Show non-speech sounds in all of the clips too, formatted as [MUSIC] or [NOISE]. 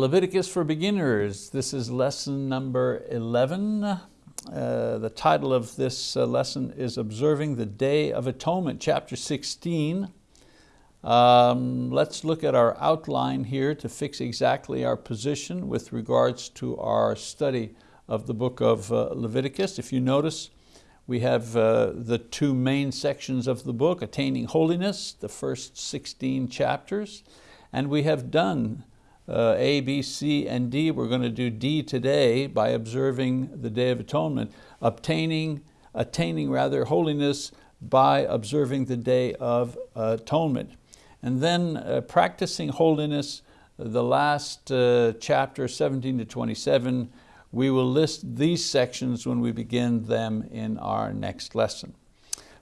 Leviticus for Beginners. This is lesson number 11. Uh, the title of this uh, lesson is Observing the Day of Atonement, chapter 16. Um, let's look at our outline here to fix exactly our position with regards to our study of the book of uh, Leviticus. If you notice, we have uh, the two main sections of the book, Attaining Holiness, the first 16 chapters, and we have done uh, A, B, C, and D. We're going to do D today by observing the Day of Atonement, obtaining, attaining rather holiness by observing the Day of Atonement. And then uh, practicing holiness, the last uh, chapter 17 to 27, we will list these sections when we begin them in our next lesson.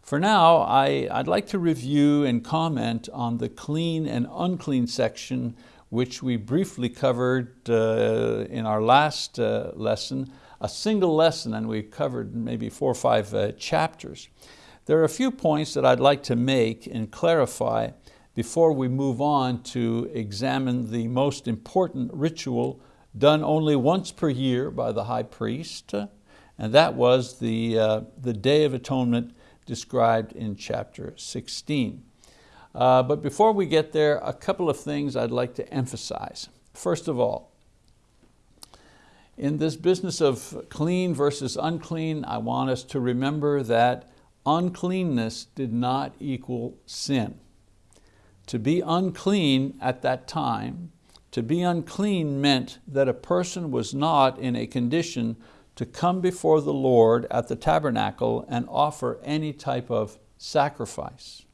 For now, I, would like to review and comment on the clean and unclean section which we briefly covered uh, in our last uh, lesson, a single lesson, and we covered maybe four or five uh, chapters. There are a few points that I'd like to make and clarify before we move on to examine the most important ritual done only once per year by the high priest, and that was the, uh, the Day of Atonement described in chapter 16. Uh, but before we get there, a couple of things I'd like to emphasize. First of all, in this business of clean versus unclean, I want us to remember that uncleanness did not equal sin. To be unclean at that time, to be unclean meant that a person was not in a condition to come before the Lord at the tabernacle and offer any type of sacrifice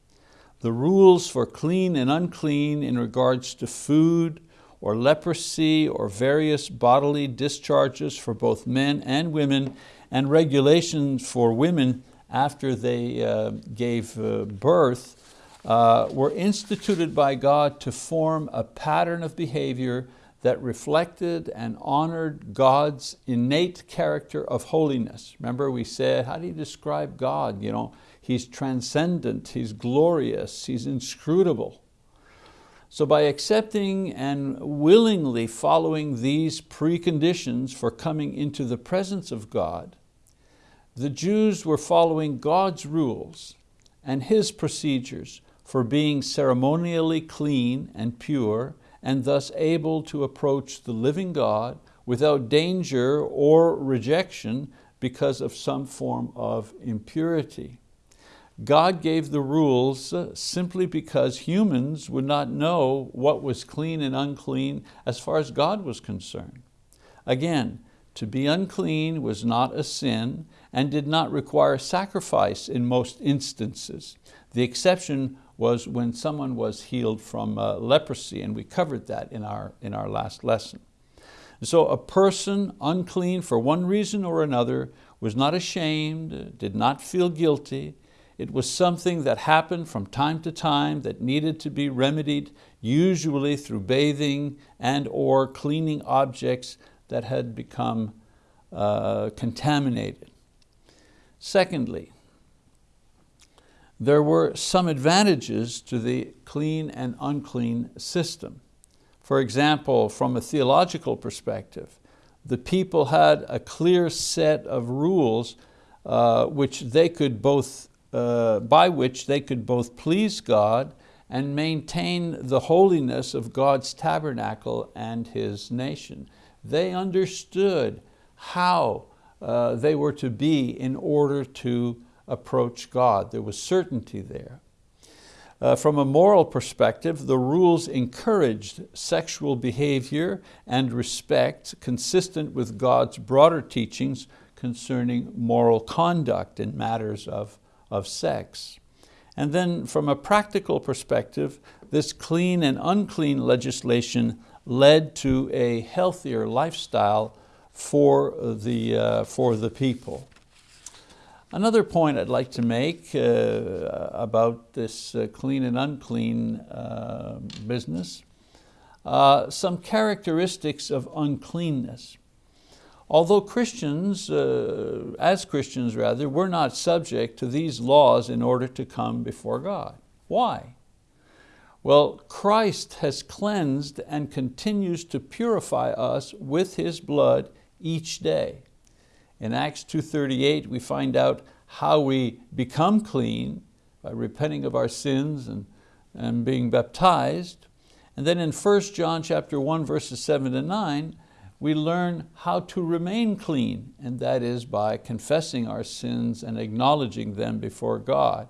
the rules for clean and unclean in regards to food or leprosy or various bodily discharges for both men and women and regulations for women after they uh, gave uh, birth uh, were instituted by God to form a pattern of behavior that reflected and honored God's innate character of holiness. Remember we said, how do you describe God? You know, He's transcendent, He's glorious, He's inscrutable. So by accepting and willingly following these preconditions for coming into the presence of God, the Jews were following God's rules and His procedures for being ceremonially clean and pure and thus able to approach the living God without danger or rejection because of some form of impurity. God gave the rules simply because humans would not know what was clean and unclean as far as God was concerned. Again, to be unclean was not a sin and did not require sacrifice in most instances. The exception was when someone was healed from uh, leprosy, and we covered that in our, in our last lesson. So a person unclean for one reason or another was not ashamed, did not feel guilty, it was something that happened from time to time that needed to be remedied, usually through bathing and or cleaning objects that had become uh, contaminated. Secondly, there were some advantages to the clean and unclean system. For example, from a theological perspective, the people had a clear set of rules uh, which they could both uh, by which they could both please God and maintain the holiness of God's tabernacle and His nation. They understood how uh, they were to be in order to approach God. There was certainty there. Uh, from a moral perspective, the rules encouraged sexual behavior and respect consistent with God's broader teachings concerning moral conduct in matters of of sex. And then from a practical perspective, this clean and unclean legislation led to a healthier lifestyle for the, uh, for the people. Another point I'd like to make uh, about this uh, clean and unclean uh, business, uh, some characteristics of uncleanness. Although Christians, uh, as Christians rather, we're not subject to these laws in order to come before God. Why? Well, Christ has cleansed and continues to purify us with His blood each day. In Acts 2.38 we find out how we become clean by repenting of our sins and, and being baptized. And then in 1 John chapter 1 verses 7 to 9, we learn how to remain clean, and that is by confessing our sins and acknowledging them before God.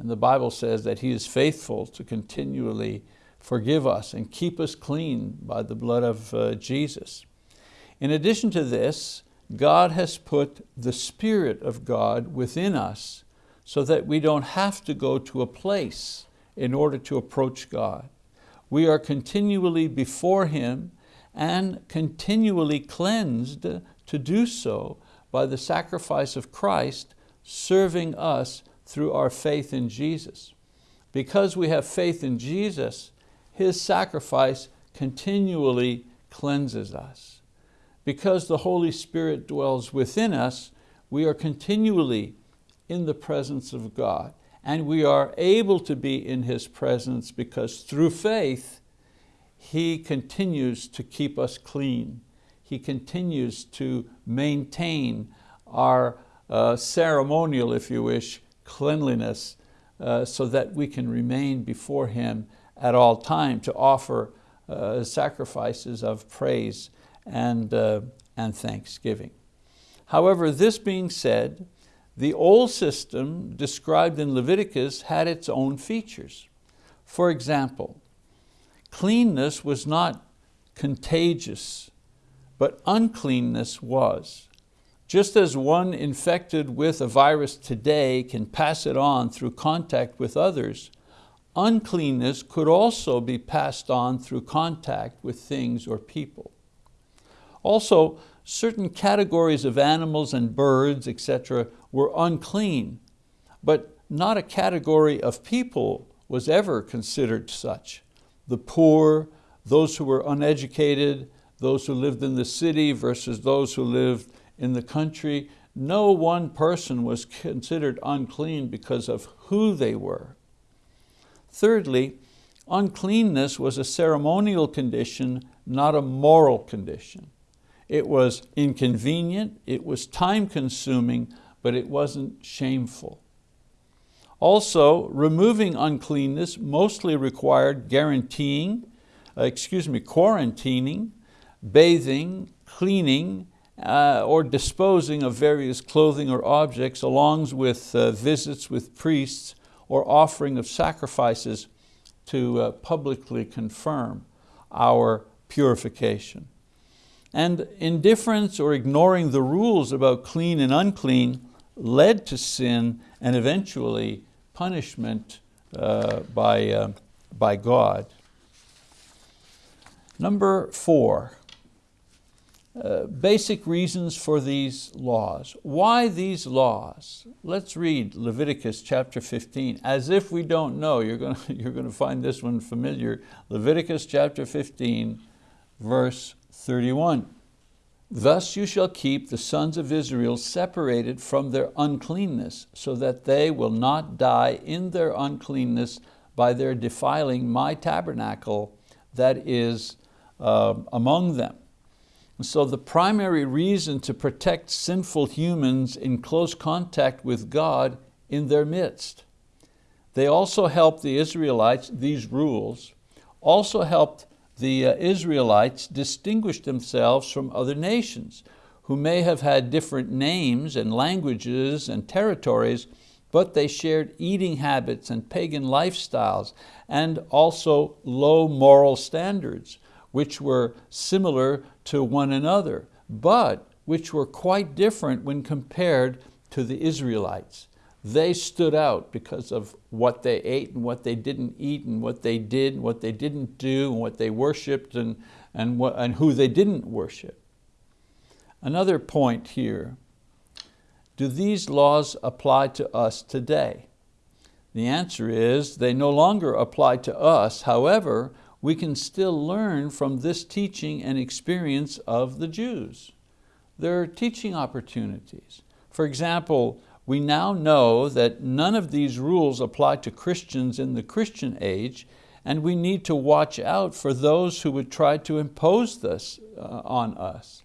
And the Bible says that He is faithful to continually forgive us and keep us clean by the blood of uh, Jesus. In addition to this, God has put the Spirit of God within us so that we don't have to go to a place in order to approach God. We are continually before Him and continually cleansed to do so by the sacrifice of Christ serving us through our faith in Jesus. Because we have faith in Jesus, His sacrifice continually cleanses us. Because the Holy Spirit dwells within us, we are continually in the presence of God. And we are able to be in His presence because through faith, He continues to keep us clean. He continues to maintain our uh, ceremonial, if you wish, cleanliness uh, so that we can remain before Him at all time to offer uh, sacrifices of praise and, uh, and thanksgiving. However, this being said, the old system described in Leviticus had its own features. For example, cleanness was not contagious, but uncleanness was. Just as one infected with a virus today can pass it on through contact with others, uncleanness could also be passed on through contact with things or people. Also, certain categories of animals and birds, etc., were unclean, but not a category of people was ever considered such. The poor, those who were uneducated, those who lived in the city versus those who lived in the country, no one person was considered unclean because of who they were. Thirdly, uncleanness was a ceremonial condition, not a moral condition. It was inconvenient, it was time consuming, but it wasn't shameful. Also, removing uncleanness mostly required guaranteeing, uh, excuse me, quarantining, bathing, cleaning, uh, or disposing of various clothing or objects along with uh, visits with priests or offering of sacrifices to uh, publicly confirm our purification. And indifference or ignoring the rules about clean and unclean led to sin and eventually punishment uh, by, uh, by God. Number four, uh, basic reasons for these laws. Why these laws? Let's read Leviticus chapter 15. As if we don't know, you're going [LAUGHS] to, you're going to find this one familiar. Leviticus chapter 15, verse 31. Thus you shall keep the sons of Israel separated from their uncleanness, so that they will not die in their uncleanness by their defiling my tabernacle that is uh, among them. And so the primary reason to protect sinful humans in close contact with God in their midst. They also helped the Israelites, these rules, also helped the uh, Israelites distinguished themselves from other nations who may have had different names and languages and territories, but they shared eating habits and pagan lifestyles and also low moral standards, which were similar to one another, but which were quite different when compared to the Israelites they stood out because of what they ate and what they didn't eat and what they did and what they didn't do and what they worshiped and, and, what, and who they didn't worship. Another point here, do these laws apply to us today? The answer is they no longer apply to us, however, we can still learn from this teaching and experience of the Jews. There are teaching opportunities. For example, we now know that none of these rules apply to Christians in the Christian age and we need to watch out for those who would try to impose this uh, on us.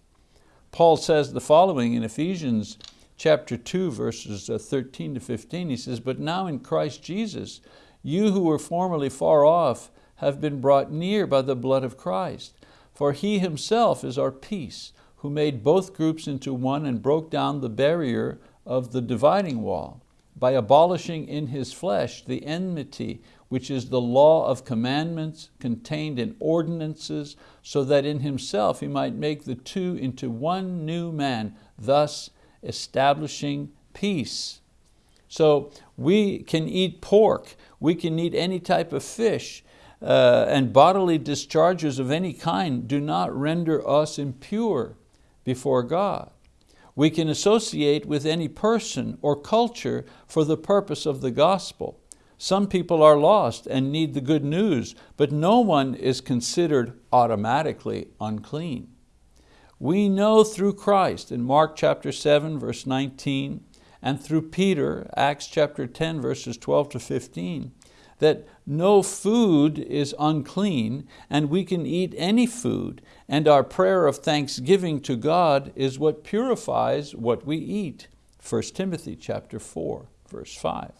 Paul says the following in Ephesians chapter 2, verses uh, 13 to 15. He says, But now in Christ Jesus, you who were formerly far off have been brought near by the blood of Christ. For He Himself is our peace, who made both groups into one and broke down the barrier of the dividing wall by abolishing in His flesh the enmity, which is the law of commandments contained in ordinances, so that in Himself He might make the two into one new man, thus establishing peace. So we can eat pork, we can eat any type of fish, uh, and bodily discharges of any kind do not render us impure before God. We can associate with any person or culture for the purpose of the gospel. Some people are lost and need the good news, but no one is considered automatically unclean. We know through Christ in Mark chapter 7 verse 19 and through Peter, Acts chapter 10 verses 12 to 15, that no food is unclean and we can eat any food and our prayer of thanksgiving to God is what purifies what we eat. 1 Timothy chapter 4 verse 5.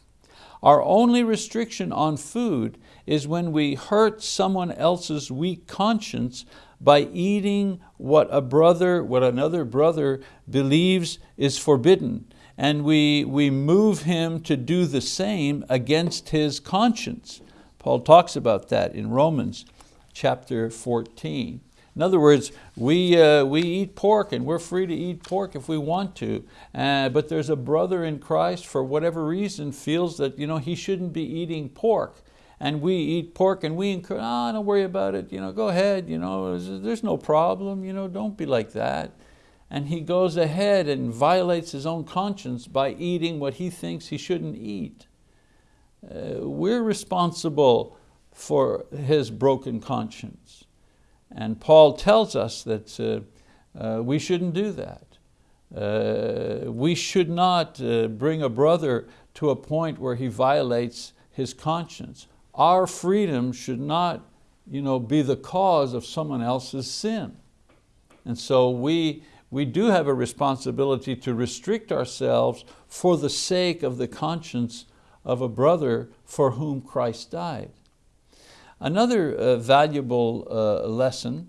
Our only restriction on food is when we hurt someone else's weak conscience by eating what a brother, what another brother believes is forbidden, and we, we move him to do the same against his conscience. Paul talks about that in Romans chapter 14. In other words, we, uh, we eat pork and we're free to eat pork if we want to, uh, but there's a brother in Christ for whatever reason feels that you know, he shouldn't be eating pork and we eat pork and we encourage, oh, don't worry about it, you know, go ahead, you know, there's no problem, you know, don't be like that. And he goes ahead and violates his own conscience by eating what he thinks he shouldn't eat. Uh, we're responsible for his broken conscience. And Paul tells us that uh, uh, we shouldn't do that. Uh, we should not uh, bring a brother to a point where he violates his conscience our freedom should not you know, be the cause of someone else's sin. And so we, we do have a responsibility to restrict ourselves for the sake of the conscience of a brother for whom Christ died. Another uh, valuable uh, lesson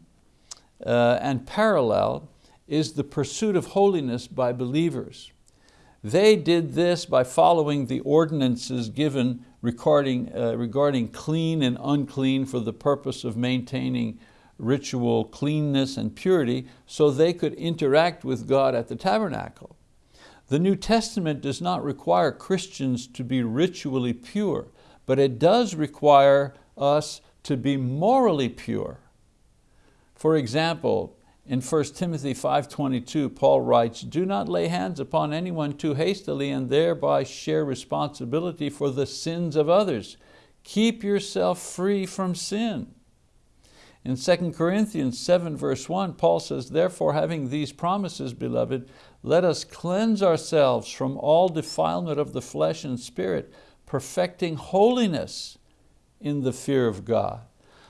uh, and parallel is the pursuit of holiness by believers. They did this by following the ordinances given regarding, uh, regarding clean and unclean for the purpose of maintaining ritual cleanness and purity so they could interact with God at the tabernacle. The New Testament does not require Christians to be ritually pure, but it does require us to be morally pure. For example, in 1 Timothy 5.22, Paul writes, do not lay hands upon anyone too hastily and thereby share responsibility for the sins of others. Keep yourself free from sin. In 2 Corinthians 7 verse 1, Paul says, therefore having these promises, beloved, let us cleanse ourselves from all defilement of the flesh and spirit, perfecting holiness in the fear of God.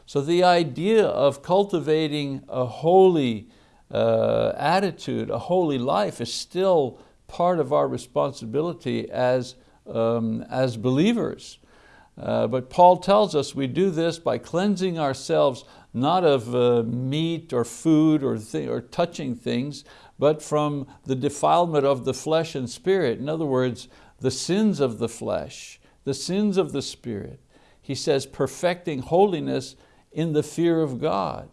So the idea of cultivating a holy uh, attitude, a holy life is still part of our responsibility as, um, as believers. Uh, but Paul tells us we do this by cleansing ourselves not of uh, meat or food or, or touching things, but from the defilement of the flesh and spirit. In other words, the sins of the flesh, the sins of the spirit. He says perfecting holiness in the fear of God.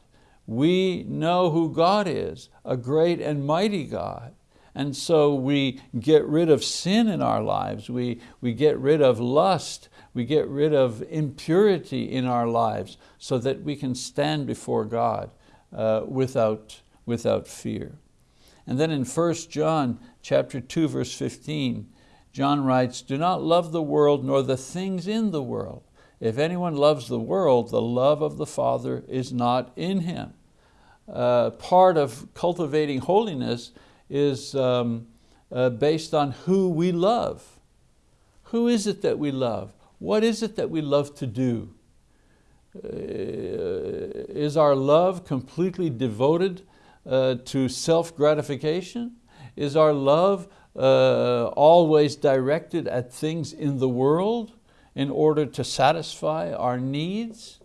We know who God is, a great and mighty God. And so we get rid of sin in our lives. We, we get rid of lust. We get rid of impurity in our lives so that we can stand before God uh, without, without fear. And then in 1 John chapter 2, verse 15, John writes, do not love the world nor the things in the world. If anyone loves the world, the love of the Father is not in him. Uh, part of cultivating holiness is um, uh, based on who we love. Who is it that we love? What is it that we love to do? Uh, is our love completely devoted uh, to self-gratification? Is our love uh, always directed at things in the world in order to satisfy our needs?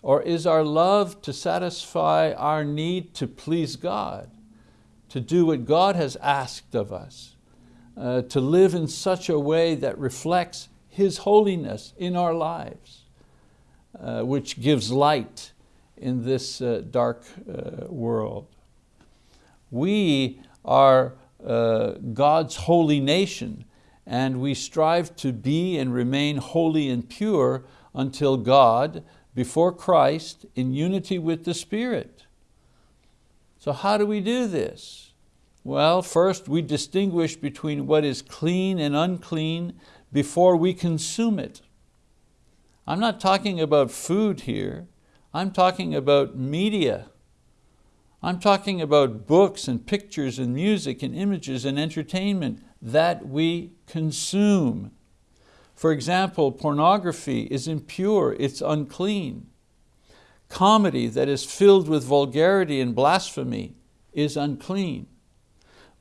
Or is our love to satisfy our need to please God, to do what God has asked of us, uh, to live in such a way that reflects His holiness in our lives, uh, which gives light in this uh, dark uh, world. We are uh, God's holy nation and we strive to be and remain holy and pure until God before Christ in unity with the Spirit. So how do we do this? Well, first we distinguish between what is clean and unclean before we consume it. I'm not talking about food here, I'm talking about media. I'm talking about books and pictures and music and images and entertainment that we consume. For example, pornography is impure, it's unclean. Comedy that is filled with vulgarity and blasphemy is unclean.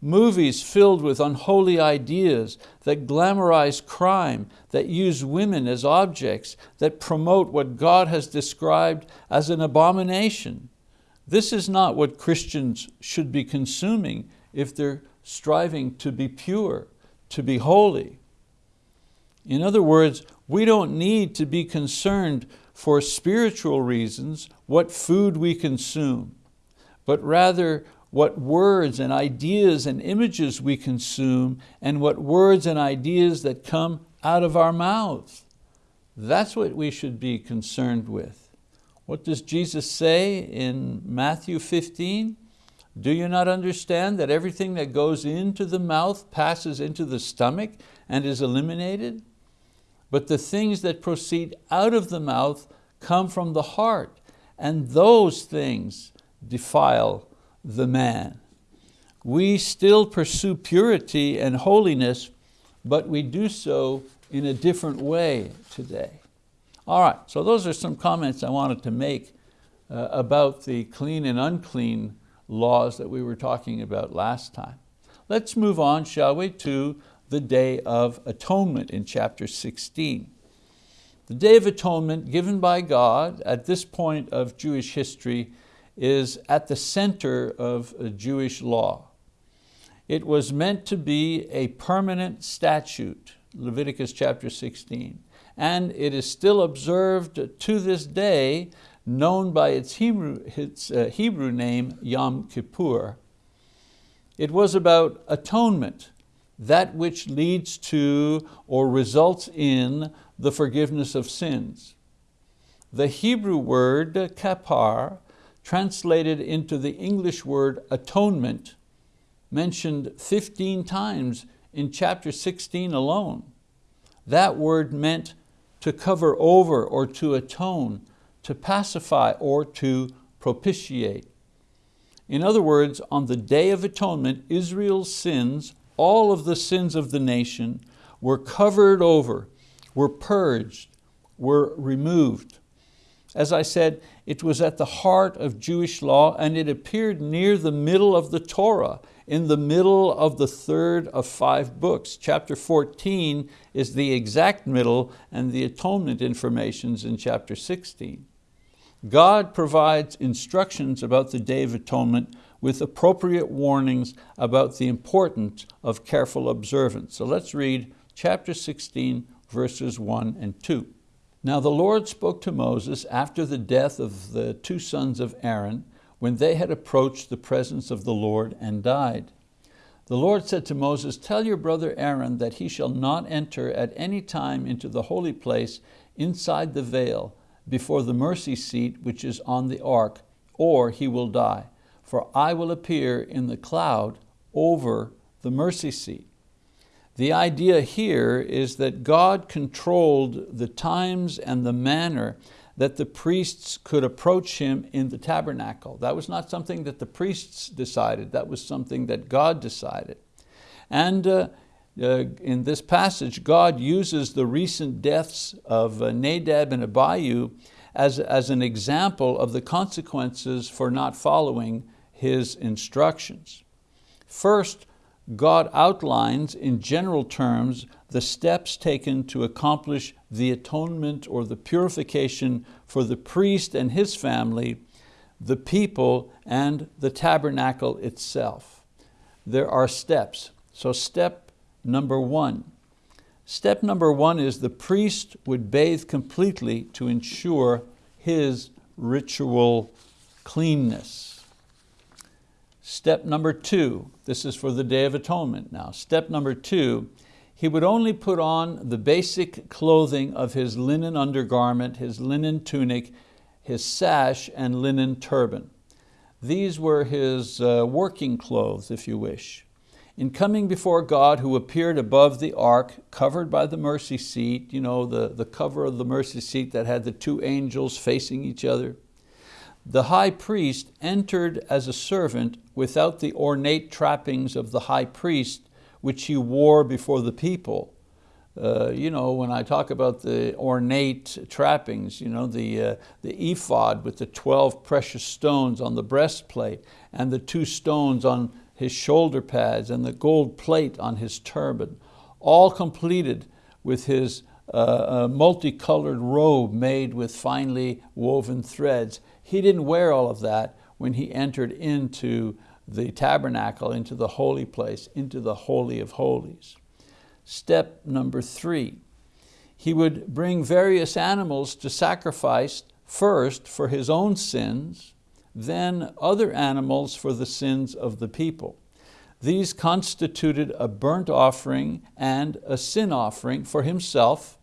Movies filled with unholy ideas that glamorize crime, that use women as objects, that promote what God has described as an abomination. This is not what Christians should be consuming if they're striving to be pure, to be holy. In other words, we don't need to be concerned for spiritual reasons what food we consume, but rather what words and ideas and images we consume and what words and ideas that come out of our mouths. That's what we should be concerned with. What does Jesus say in Matthew 15? Do you not understand that everything that goes into the mouth passes into the stomach and is eliminated? But the things that proceed out of the mouth come from the heart, and those things defile the man. We still pursue purity and holiness, but we do so in a different way today. All right, so those are some comments I wanted to make uh, about the clean and unclean laws that we were talking about last time. Let's move on, shall we, to the Day of Atonement in chapter 16. The Day of Atonement given by God at this point of Jewish history is at the center of Jewish law. It was meant to be a permanent statute, Leviticus chapter 16, and it is still observed to this day, known by its Hebrew, its, uh, Hebrew name, Yom Kippur. It was about atonement, that which leads to or results in the forgiveness of sins. The Hebrew word kapar, translated into the English word atonement, mentioned 15 times in chapter 16 alone. That word meant to cover over or to atone, to pacify or to propitiate. In other words, on the Day of Atonement, Israel's sins all of the sins of the nation were covered over, were purged, were removed. As I said, it was at the heart of Jewish law and it appeared near the middle of the Torah, in the middle of the third of five books. Chapter 14 is the exact middle and the atonement information's in chapter 16. God provides instructions about the Day of Atonement with appropriate warnings about the importance of careful observance. So let's read chapter 16, verses one and two. Now the Lord spoke to Moses after the death of the two sons of Aaron, when they had approached the presence of the Lord and died. The Lord said to Moses, tell your brother Aaron that he shall not enter at any time into the holy place inside the veil, before the mercy seat which is on the ark, or he will die for I will appear in the cloud over the mercy seat. The idea here is that God controlled the times and the manner that the priests could approach him in the tabernacle. That was not something that the priests decided, that was something that God decided. And uh, uh, in this passage, God uses the recent deaths of uh, Nadab and Abihu as, as an example of the consequences for not following his instructions. First, God outlines in general terms the steps taken to accomplish the atonement or the purification for the priest and his family, the people, and the tabernacle itself. There are steps. So step number one. Step number one is the priest would bathe completely to ensure his ritual cleanness. Step number two, this is for the Day of Atonement now. Step number two, he would only put on the basic clothing of his linen undergarment, his linen tunic, his sash, and linen turban. These were his uh, working clothes, if you wish. In coming before God who appeared above the ark, covered by the mercy seat, you know, the, the cover of the mercy seat that had the two angels facing each other, the high priest entered as a servant without the ornate trappings of the high priest which he wore before the people. Uh, you know, when I talk about the ornate trappings, you know, the, uh, the ephod with the 12 precious stones on the breastplate and the two stones on his shoulder pads and the gold plate on his turban, all completed with his uh, multicolored robe made with finely woven threads. He didn't wear all of that when he entered into the tabernacle, into the holy place, into the Holy of Holies. Step number three, he would bring various animals to sacrifice first for his own sins, then other animals for the sins of the people. These constituted a burnt offering and a sin offering for himself.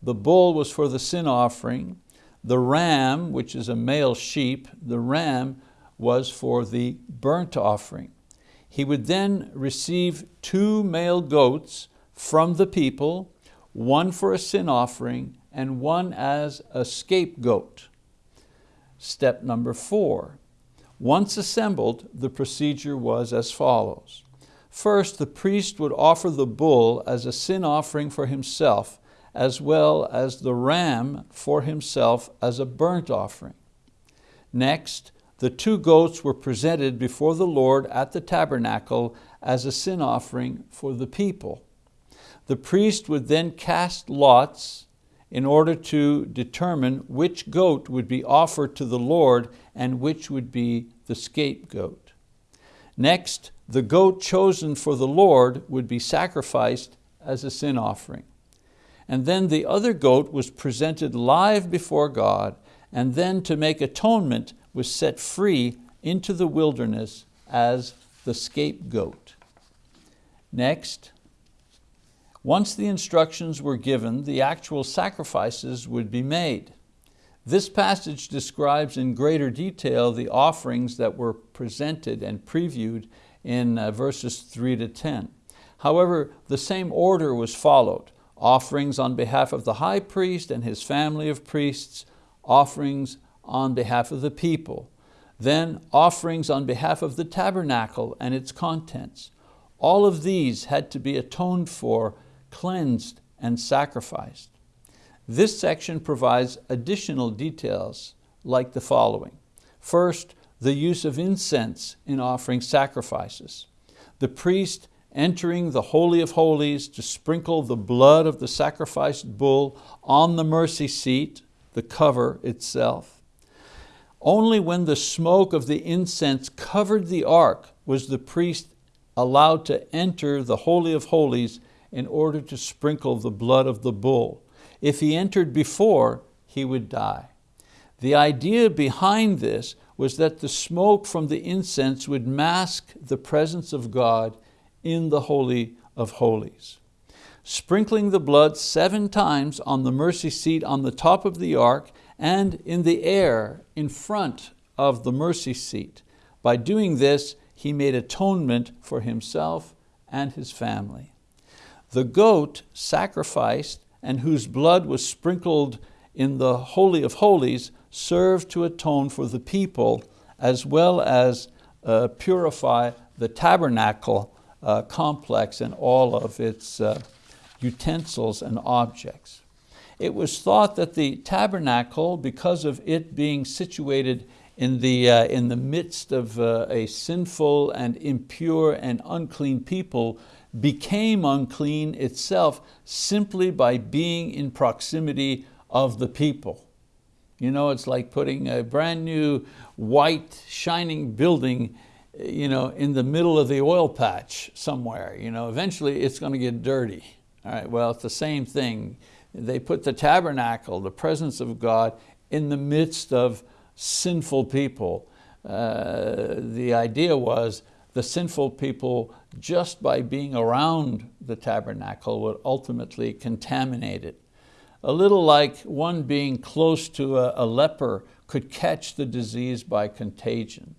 The bull was for the sin offering, the ram, which is a male sheep, the ram was for the burnt offering. He would then receive two male goats from the people, one for a sin offering and one as a scapegoat. Step number four. Once assembled, the procedure was as follows. First, the priest would offer the bull as a sin offering for himself as well as the ram for himself as a burnt offering. Next, the two goats were presented before the Lord at the tabernacle as a sin offering for the people. The priest would then cast lots in order to determine which goat would be offered to the Lord and which would be the scapegoat. Next, the goat chosen for the Lord would be sacrificed as a sin offering and then the other goat was presented live before God, and then to make atonement was set free into the wilderness as the scapegoat. Next, once the instructions were given, the actual sacrifices would be made. This passage describes in greater detail the offerings that were presented and previewed in uh, verses three to 10. However, the same order was followed offerings on behalf of the high priest and his family of priests, offerings on behalf of the people, then offerings on behalf of the tabernacle and its contents. All of these had to be atoned for, cleansed, and sacrificed. This section provides additional details like the following. First, the use of incense in offering sacrifices. The priest entering the Holy of Holies to sprinkle the blood of the sacrificed bull on the mercy seat, the cover itself. Only when the smoke of the incense covered the ark was the priest allowed to enter the Holy of Holies in order to sprinkle the blood of the bull. If he entered before, he would die. The idea behind this was that the smoke from the incense would mask the presence of God in the Holy of Holies. Sprinkling the blood seven times on the mercy seat on the top of the ark and in the air in front of the mercy seat. By doing this, he made atonement for himself and his family. The goat sacrificed and whose blood was sprinkled in the Holy of Holies served to atone for the people as well as uh, purify the tabernacle uh, complex and all of its uh, utensils and objects. It was thought that the tabernacle, because of it being situated in the, uh, in the midst of uh, a sinful and impure and unclean people, became unclean itself simply by being in proximity of the people. You know, it's like putting a brand new white shining building you know, in the middle of the oil patch somewhere. You know, eventually it's going to get dirty. All right, well, it's the same thing. They put the tabernacle, the presence of God, in the midst of sinful people. Uh, the idea was the sinful people, just by being around the tabernacle, would ultimately contaminate it. A little like one being close to a, a leper could catch the disease by contagion.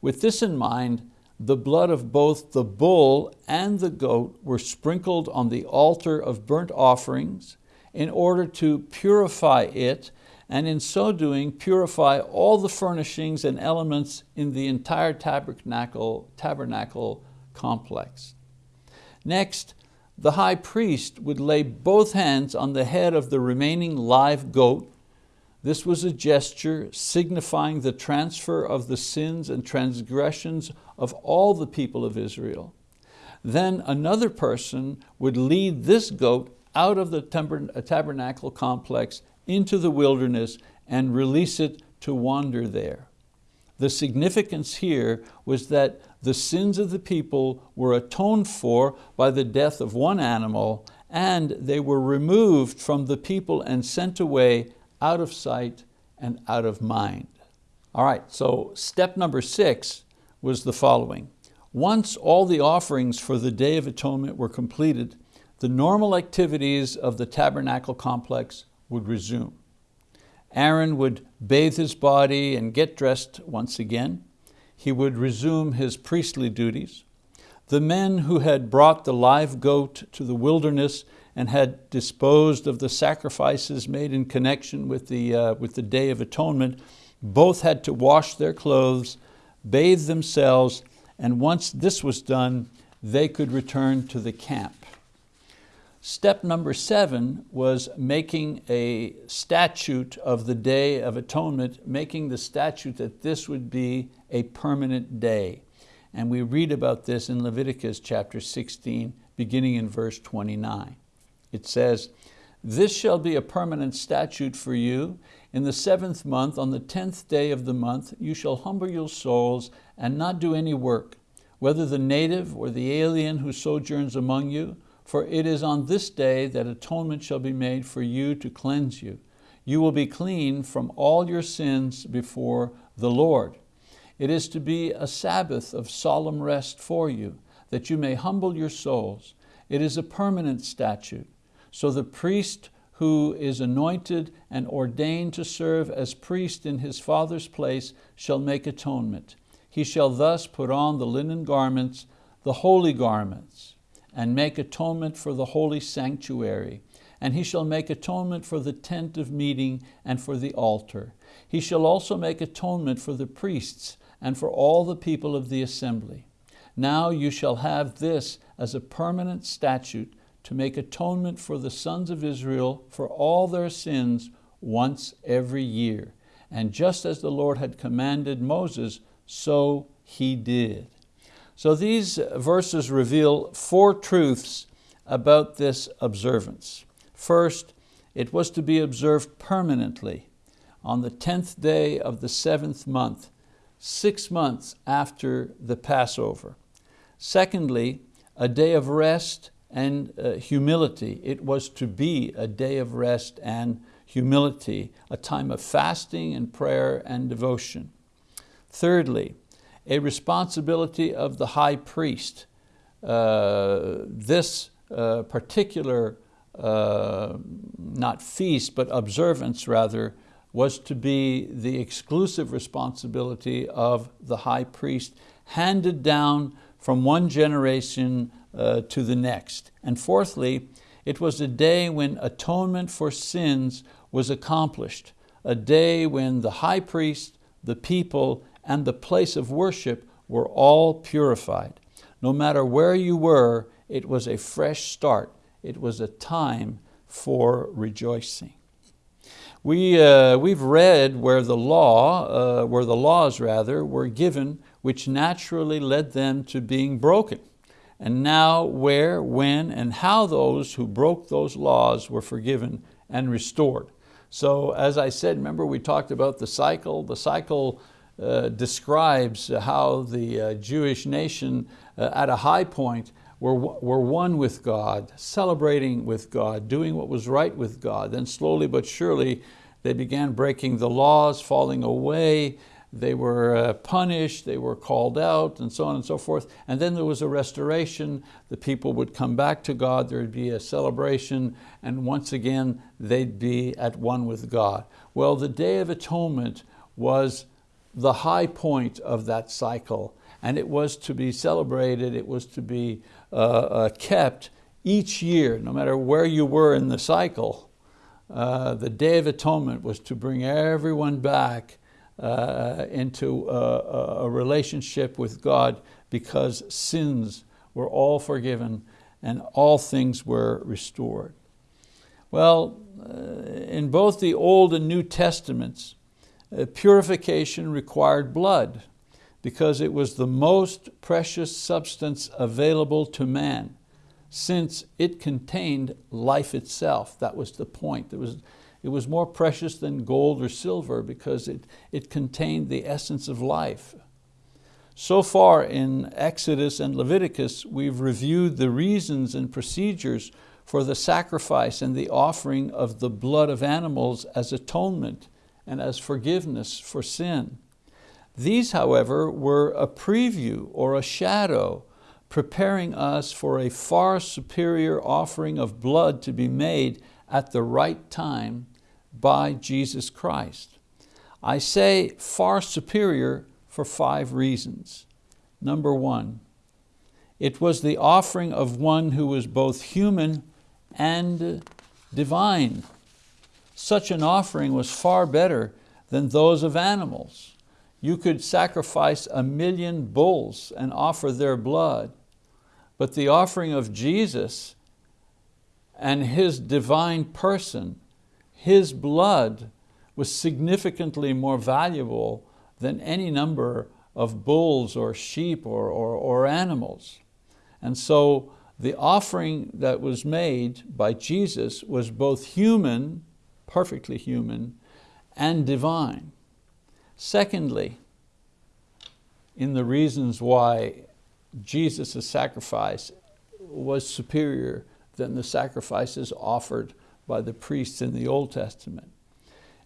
With this in mind, the blood of both the bull and the goat were sprinkled on the altar of burnt offerings in order to purify it and in so doing purify all the furnishings and elements in the entire tabernacle, tabernacle complex. Next, the high priest would lay both hands on the head of the remaining live goat this was a gesture signifying the transfer of the sins and transgressions of all the people of Israel. Then another person would lead this goat out of the uh, tabernacle complex into the wilderness and release it to wander there. The significance here was that the sins of the people were atoned for by the death of one animal and they were removed from the people and sent away out of sight and out of mind. All right, so step number six was the following. Once all the offerings for the Day of Atonement were completed, the normal activities of the tabernacle complex would resume. Aaron would bathe his body and get dressed once again. He would resume his priestly duties. The men who had brought the live goat to the wilderness and had disposed of the sacrifices made in connection with the, uh, with the Day of Atonement, both had to wash their clothes, bathe themselves, and once this was done, they could return to the camp. Step number seven was making a statute of the Day of Atonement, making the statute that this would be a permanent day. And we read about this in Leviticus chapter 16, beginning in verse 29. It says, this shall be a permanent statute for you. In the seventh month, on the tenth day of the month, you shall humble your souls and not do any work, whether the native or the alien who sojourns among you, for it is on this day that atonement shall be made for you to cleanse you. You will be clean from all your sins before the Lord. It is to be a Sabbath of solemn rest for you, that you may humble your souls. It is a permanent statute. So the priest who is anointed and ordained to serve as priest in his father's place shall make atonement. He shall thus put on the linen garments, the holy garments, and make atonement for the holy sanctuary. And he shall make atonement for the tent of meeting and for the altar. He shall also make atonement for the priests and for all the people of the assembly. Now you shall have this as a permanent statute to make atonement for the sons of Israel for all their sins once every year. And just as the Lord had commanded Moses, so he did. So these verses reveal four truths about this observance. First, it was to be observed permanently on the 10th day of the seventh month, six months after the Passover. Secondly, a day of rest and uh, humility. It was to be a day of rest and humility, a time of fasting and prayer and devotion. Thirdly, a responsibility of the high priest. Uh, this uh, particular, uh, not feast, but observance rather, was to be the exclusive responsibility of the high priest, handed down from one generation uh, to the next. And fourthly, it was a day when atonement for sins was accomplished, a day when the high priest, the people, and the place of worship were all purified. No matter where you were, it was a fresh start. It was a time for rejoicing. We, uh, we've read where the law, uh, where the laws rather, were given which naturally led them to being broken. And now where, when, and how those who broke those laws were forgiven and restored. So as I said, remember we talked about the cycle. The cycle uh, describes how the uh, Jewish nation uh, at a high point were, were one with God, celebrating with God, doing what was right with God. Then slowly but surely they began breaking the laws, falling away, they were uh, punished, they were called out, and so on and so forth. And then there was a restoration. The people would come back to God, there would be a celebration, and once again, they'd be at one with God. Well, the Day of Atonement was the high point of that cycle, and it was to be celebrated, it was to be uh, uh, kept each year, no matter where you were in the cycle. Uh, the Day of Atonement was to bring everyone back uh, into a, a, relationship with God because sins were all forgiven and all things were restored. Well, uh, in both the Old and New Testaments, uh, purification required blood because it was the most precious substance available to man since it contained life itself. That was the point. There was, it was more precious than gold or silver because it, it contained the essence of life. So far in Exodus and Leviticus, we've reviewed the reasons and procedures for the sacrifice and the offering of the blood of animals as atonement and as forgiveness for sin. These, however, were a preview or a shadow preparing us for a far superior offering of blood to be made at the right time by Jesus Christ. I say far superior for five reasons. Number one, it was the offering of one who was both human and divine. Such an offering was far better than those of animals. You could sacrifice a million bulls and offer their blood, but the offering of Jesus and His divine person his blood was significantly more valuable than any number of bulls or sheep or, or, or animals. And so the offering that was made by Jesus was both human, perfectly human, and divine. Secondly, in the reasons why Jesus' sacrifice was superior than the sacrifices offered by the priests in the Old Testament.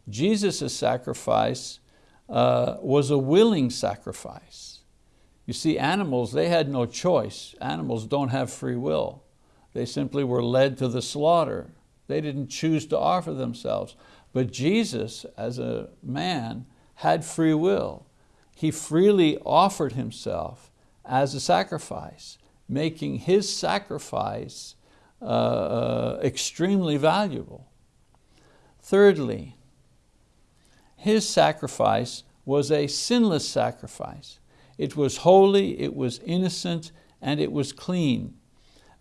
Jesus' sacrifice uh, was a willing sacrifice. You see, animals, they had no choice. Animals don't have free will. They simply were led to the slaughter. They didn't choose to offer themselves. But Jesus, as a man, had free will. He freely offered himself as a sacrifice, making his sacrifice uh, uh, extremely valuable. Thirdly, his sacrifice was a sinless sacrifice. It was holy, it was innocent, and it was clean.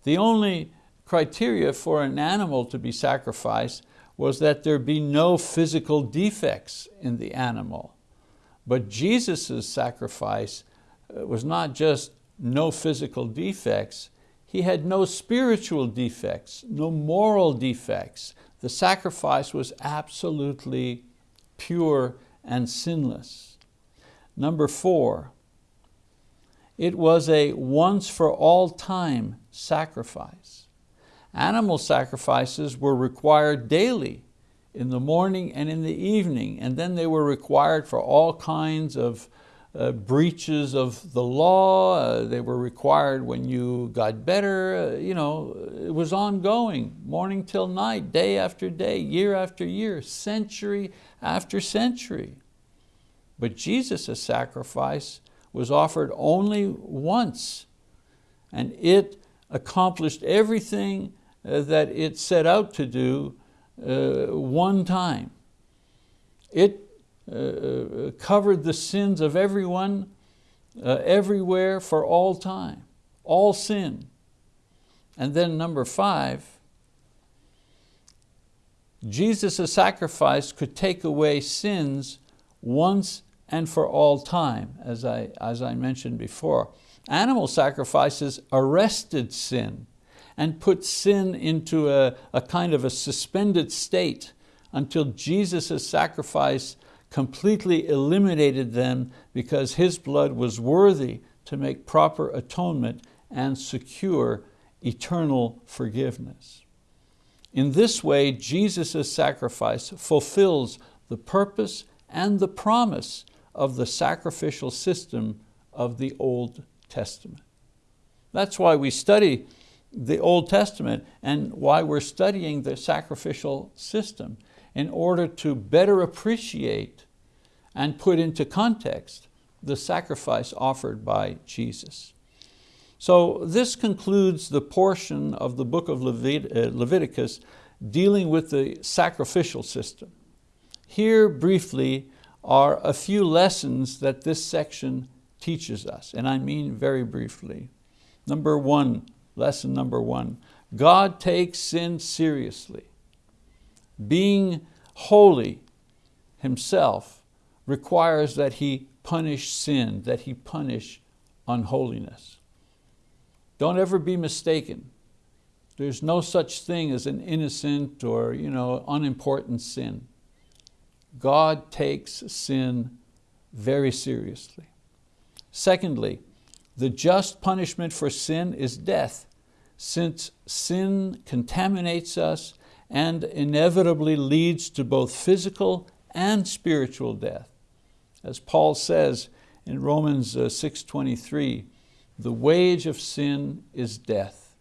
The only criteria for an animal to be sacrificed was that there be no physical defects in the animal. But Jesus' sacrifice uh, was not just no physical defects, he had no spiritual defects, no moral defects. The sacrifice was absolutely pure and sinless. Number four, it was a once for all time sacrifice. Animal sacrifices were required daily in the morning and in the evening, and then they were required for all kinds of uh, breaches of the law. Uh, they were required when you got better. Uh, you know, it was ongoing, morning till night, day after day, year after year, century after century. But Jesus' sacrifice was offered only once, and it accomplished everything uh, that it set out to do uh, one time. It uh, uh, covered the sins of everyone, uh, everywhere, for all time, all sin. And then number five, Jesus' sacrifice could take away sins once and for all time, as I, as I mentioned before. Animal sacrifices arrested sin and put sin into a, a kind of a suspended state until Jesus' sacrifice completely eliminated them because His blood was worthy to make proper atonement and secure eternal forgiveness. In this way, Jesus' sacrifice fulfills the purpose and the promise of the sacrificial system of the Old Testament. That's why we study the Old Testament and why we're studying the sacrificial system in order to better appreciate and put into context the sacrifice offered by Jesus. So this concludes the portion of the book of Levit uh, Leviticus dealing with the sacrificial system. Here briefly are a few lessons that this section teaches us, and I mean very briefly. Number one, lesson number one, God takes sin seriously. Being holy himself requires that he punish sin, that he punish unholiness. Don't ever be mistaken. There's no such thing as an innocent or you know, unimportant sin. God takes sin very seriously. Secondly, the just punishment for sin is death, since sin contaminates us and inevitably leads to both physical and spiritual death. As Paul says in Romans uh, 6.23, the wage of sin is death.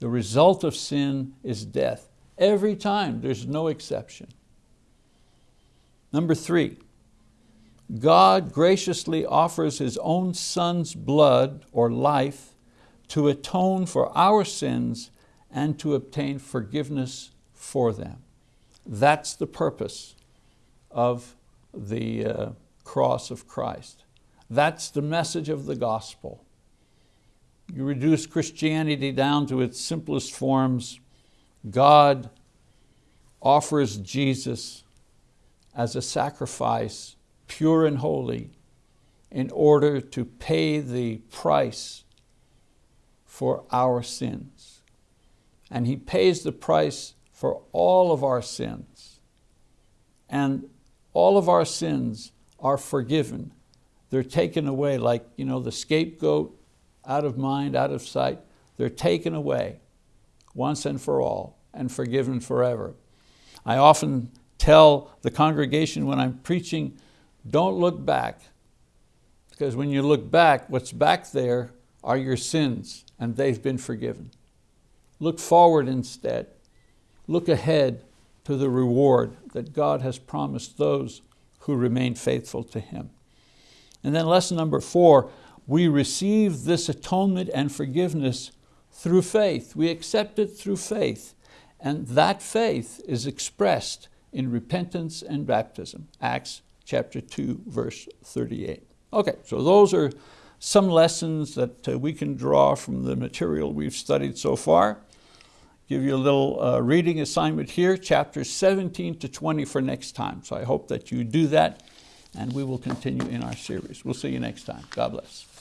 The result of sin is death. Every time, there's no exception. Number three, God graciously offers His own Son's blood or life to atone for our sins and to obtain forgiveness for them. That's the purpose of the uh, cross of Christ. That's the message of the gospel. You reduce Christianity down to its simplest forms. God offers Jesus as a sacrifice, pure and holy, in order to pay the price for our sins. And He pays the price for all of our sins. And all of our sins are forgiven. They're taken away like you know, the scapegoat, out of mind, out of sight. They're taken away once and for all and forgiven forever. I often tell the congregation when I'm preaching, don't look back. Because when you look back, what's back there are your sins and they've been forgiven. Look forward instead. Look ahead to the reward that God has promised those who remain faithful to Him. And then lesson number four, we receive this atonement and forgiveness through faith. We accept it through faith. And that faith is expressed in repentance and baptism. Acts chapter 2, verse 38. Okay, so those are some lessons that uh, we can draw from the material we've studied so far. Give you a little uh, reading assignment here, chapters 17 to 20 for next time. So I hope that you do that and we will continue in our series. We'll see you next time. God bless.